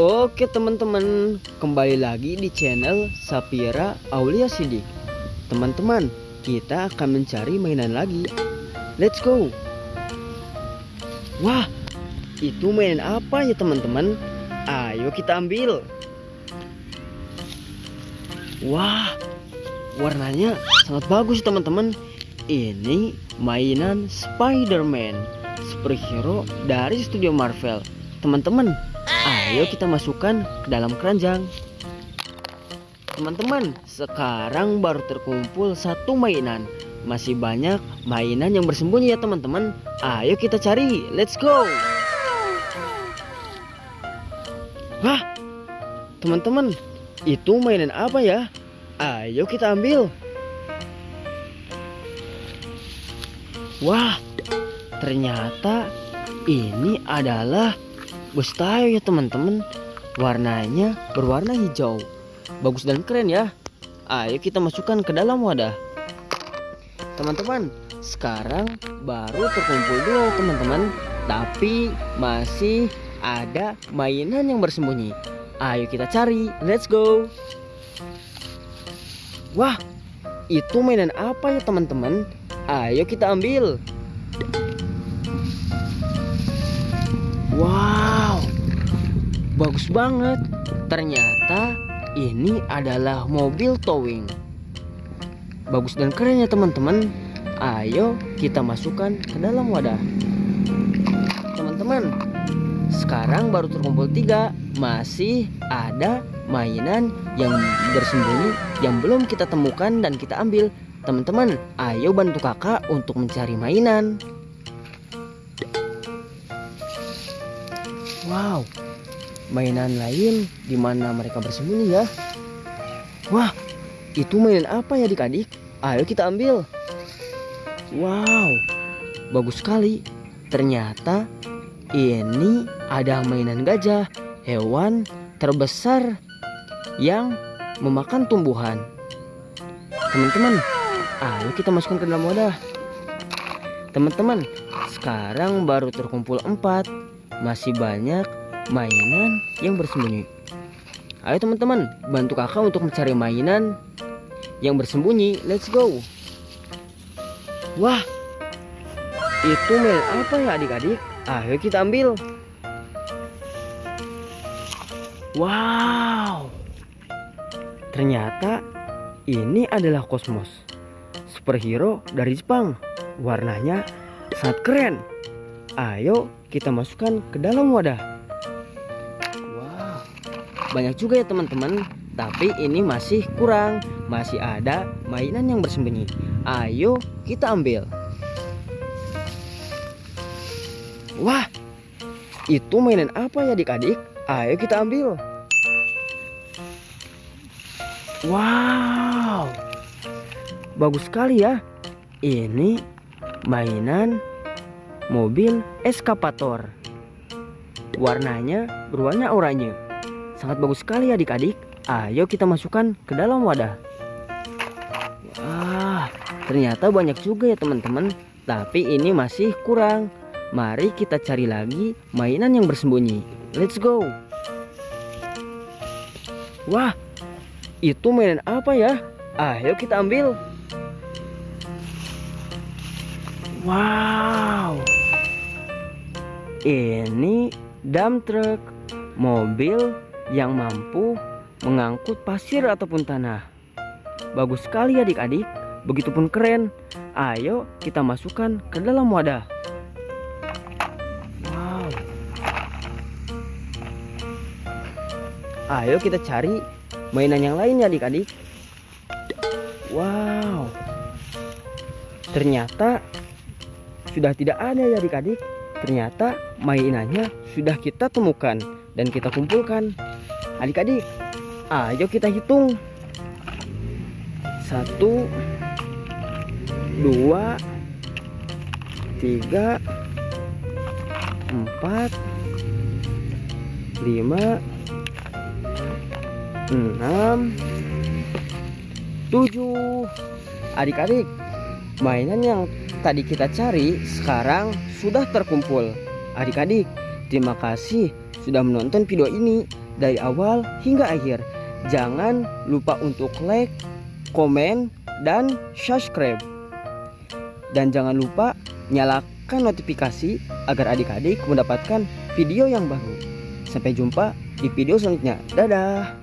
Oke teman-teman, kembali lagi di channel Sapira Aulia Sidik. Teman-teman, kita akan mencari mainan lagi. Let's go. Wah, itu mainan apa ya teman-teman? Ayo kita ambil. Wah, warnanya sangat bagus teman-teman. Ini mainan Spider-Man, superhero dari studio Marvel. Teman-teman, ayo kita masukkan ke dalam keranjang. Teman-teman, sekarang baru terkumpul satu mainan. Masih banyak mainan yang bersembunyi ya teman-teman. Ayo kita cari, let's go. Wah, teman-teman, itu mainan apa ya? Ayo kita ambil. Wah, ternyata ini adalah bus tayo ya teman-teman. Warnanya berwarna hijau. Bagus dan keren ya. Ayo kita masukkan ke dalam wadah. Teman-teman, sekarang baru terkumpul dua teman-teman. Tapi masih ada mainan yang bersembunyi. Ayo kita cari. Let's go. Wah, itu mainan apa ya teman-teman? Ayo kita ambil. Bagus banget. Ternyata ini adalah mobil towing. Bagus dan keren ya teman-teman. Ayo kita masukkan ke dalam wadah. Teman-teman, sekarang baru terkumpul tiga. Masih ada mainan yang bersembunyi yang belum kita temukan dan kita ambil. Teman-teman, ayo bantu kakak untuk mencari mainan. Wow, mainan lain di mana mereka bersembunyi ya? Wah, itu mainan apa ya adik-adik? Ayo kita ambil. Wow, bagus sekali. Ternyata ini ada mainan gajah, hewan terbesar yang memakan tumbuhan. Teman-teman, ayo kita masukkan ke dalam wadah. Teman-teman, sekarang baru terkumpul empat. Masih banyak mainan yang bersembunyi. Ayo teman-teman, bantu kakak untuk mencari mainan yang bersembunyi. Let's go. Wah, itu mainan apa ya adik-adik? Ayo kita ambil. Wow. Ternyata ini adalah Cosmos. Superhero dari Jepang. Warnanya sangat keren. Ayo kita masukkan ke dalam wadah. Banyak juga ya teman-teman. Tapi ini masih kurang. Masih ada mainan yang bersembunyi. Ayo kita ambil. Wah, itu mainan apa ya adik-adik? Ayo kita ambil. Wow, bagus sekali ya. Ini mainan mobil eskapator. Warnanya berwarna oranye. Sangat bagus sekali ya adik-adik. Ayo kita masukkan ke dalam wadah. Wah, ternyata banyak juga ya teman-teman. Tapi ini masih kurang. Mari kita cari lagi mainan yang bersembunyi. Let's go. Wah, itu mainan apa ya? Ayo kita ambil. Wow. Ini dump truck, mobil yang mampu mengangkut pasir ataupun tanah. Bagus sekali adik-adik, begitupun keren. Ayo kita masukkan ke dalam wadah. Wow. Ayo kita cari mainan yang lain ya adik-adik. Wow. Ternyata sudah tidak ada ya adik-adik. Ternyata mainannya sudah kita temukan dan kita kumpulkan. Adik-adik, ayo kita hitung. Satu, dua, tiga, empat, lima, enam, tujuh. Adik-adik, mainan yang tadi kita cari sekarang sudah terkumpul. Adik-adik, terima kasih sudah menonton video ini. dari awal hingga akhir. Jangan lupa untuk like, komen, dan subscribe. Dan jangan lupa nyalakan notifikasi agar adik-adik mendapatkan video yang baru. Sampai jumpa di video selanjutnya. Dadah.